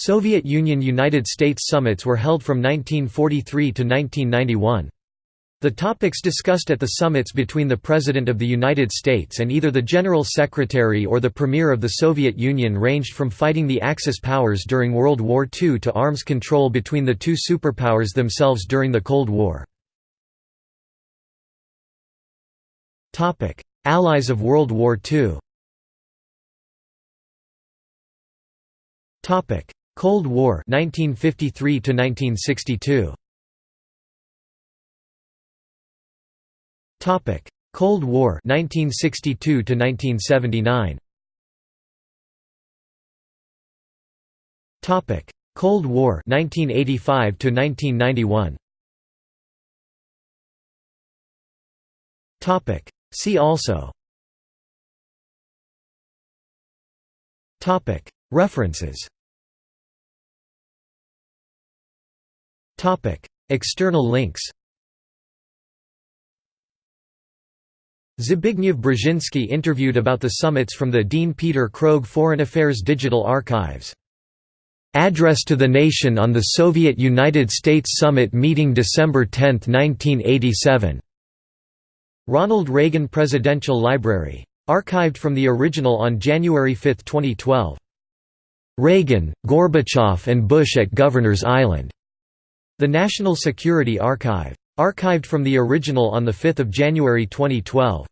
Soviet Union–United States summits were held from 1943 to 1991. The topics discussed at the summits between the President of the United States and either the General Secretary or the Premier of the Soviet Union ranged from fighting the Axis powers during World War II to arms control between the two superpowers themselves during the Cold War. Allies of World War II Cold War 1953 to 1962 Topic: Cold War 1962 to 1979. Topic: Cold War 1985 to 1991. Topic: See also. Topic: References. External links. Zbigniew Brzezinski interviewed about the summits from the Dean Peter Krogh Foreign Affairs Digital Archives. Address to the Nation on the Soviet–United States Summit Meeting December 10, 1987. Ronald Reagan Presidential Library. Archived from the original on January 5, 2012. Reagan, Gorbachev and Bush at Governor's Island. The National Security Archive. Archived from the original on 5 January 2012.